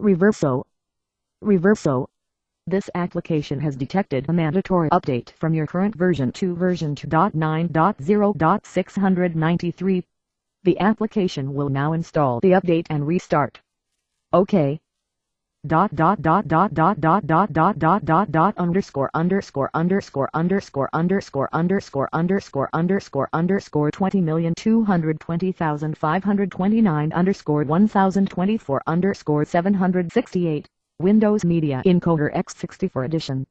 Reverso. Reverso. This application has detected a mandatory update from your current version to version 2.9.0.693. The application will now install the update and restart. OK. Dot dot dot dot dot dot dot dot dot dot dot underscore underscore underscore underscore underscore underscore underscore underscore underscore twenty million two hundred twenty thousand five hundred twenty nine underscore one thousand twenty four underscore seven hundred sixty eight Windows Media Encoder X64 Edition